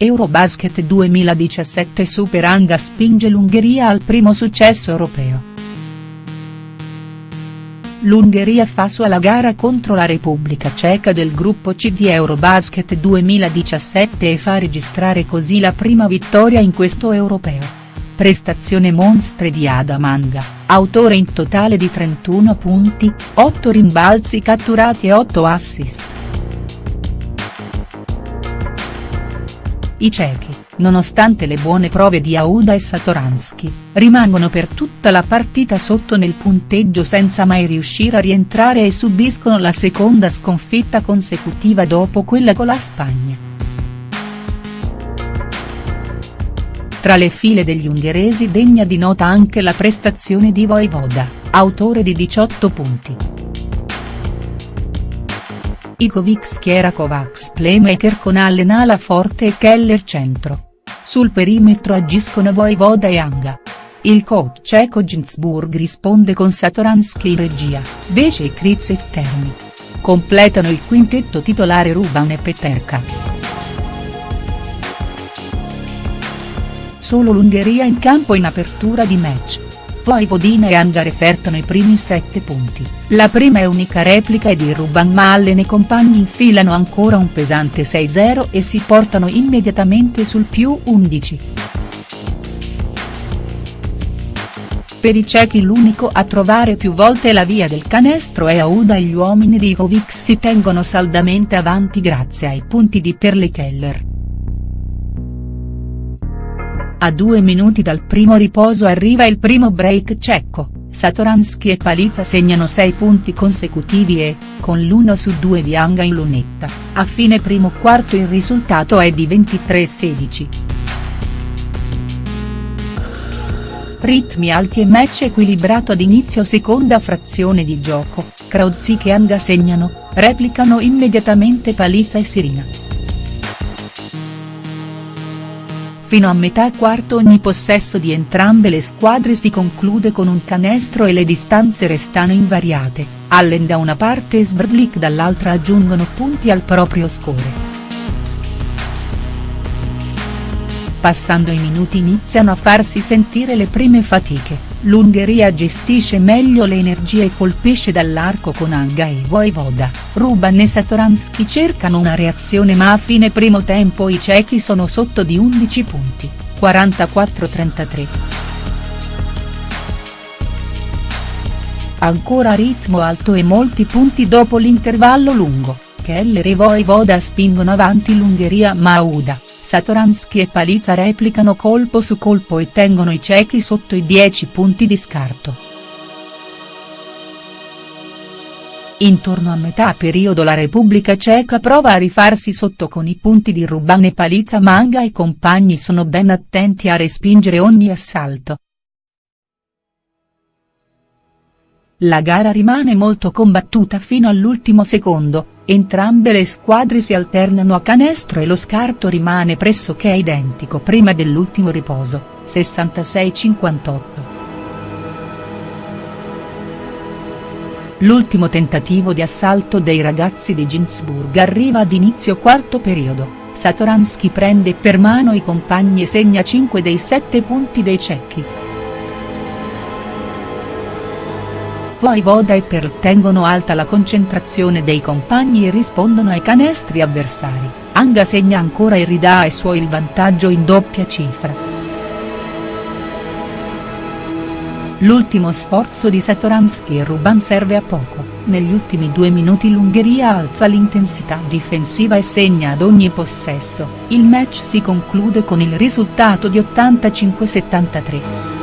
Eurobasket 2017 Super Anga spinge l'Ungheria al primo successo europeo. L'Ungheria fa sua la gara contro la Repubblica Ceca del gruppo C di Eurobasket 2017 e fa registrare così la prima vittoria in questo europeo. Prestazione monstre di Adam Anga, autore in totale di 31 punti, 8 rimbalzi catturati e 8 assist. I cechi, nonostante le buone prove di Auda e Satoransky, rimangono per tutta la partita sotto nel punteggio senza mai riuscire a rientrare e subiscono la seconda sconfitta consecutiva dopo quella con la Spagna. Tra le file degli ungheresi degna di nota anche la prestazione di Voivoda, autore di 18 punti. Igovic schiera Kovacs playmaker con Allen ala forte e Keller centro. Sul perimetro agiscono Voivoda e Anga. Il coach ceco Ginsburg risponde con Satoransky in regia, Vece e Kritz esterni. Completano il quintetto titolare Ruban e Peterka. Solo l'Ungheria in campo in apertura di match. Poi Vodina e Anga refertano i primi sette punti, la prima e unica replica è di Ruban ma Allen e compagni infilano ancora un pesante 6-0 e si portano immediatamente sul più 11. Per i cechi l'unico a trovare più volte la via del canestro è Auda e gli uomini di Jovic si tengono saldamente avanti grazie ai punti di Perle Keller. A due minuti dal primo riposo arriva il primo break cecco, Satoransky e Palizza segnano 6 punti consecutivi e, con l'1 su 2 di Anga in lunetta, a fine primo quarto il risultato è di 23-16. Ritmi alti e match equilibrato ad inizio seconda frazione di gioco, Krauzig e Anga segnano, replicano immediatamente Palizza e Sirina. Fino a metà quarto ogni possesso di entrambe le squadre si conclude con un canestro e le distanze restano invariate, Allen da una parte e Svrdlik dall'altra aggiungono punti al proprio score. Passando i minuti iniziano a farsi sentire le prime fatiche, l'Ungheria gestisce meglio le energie e colpisce dall'arco con Anga e Voivoda, Ruban e Satoransky cercano una reazione ma a fine primo tempo i cechi sono sotto di 11 punti, 44-33. Ancora ritmo alto e molti punti dopo l'intervallo lungo, Keller e Voivoda spingono avanti l'Ungheria ma Auda Satoransky e Palizza replicano colpo su colpo e tengono i cechi sotto i 10 punti di scarto. Intorno a metà periodo la Repubblica Ceca prova a rifarsi sotto con i punti di Ruban e Palizza Manga e compagni sono ben attenti a respingere ogni assalto. La gara rimane molto combattuta fino all'ultimo secondo, Entrambe le squadre si alternano a canestro e lo scarto rimane pressoché identico prima dell'ultimo riposo, 66-58. L'ultimo tentativo di assalto dei ragazzi di Ginsburg arriva ad inizio quarto periodo, Satoransky prende per mano i compagni e segna 5 dei 7 punti dei cecchi. Poi Voda e Perl tengono alta la concentrazione dei compagni e rispondono ai canestri avversari, Anga segna ancora e ridà ai suoi il vantaggio in doppia cifra. L'ultimo sforzo di Satoransky e Ruban serve a poco, negli ultimi due minuti l'Ungheria alza l'intensità difensiva e segna ad ogni possesso, il match si conclude con il risultato di 85-73.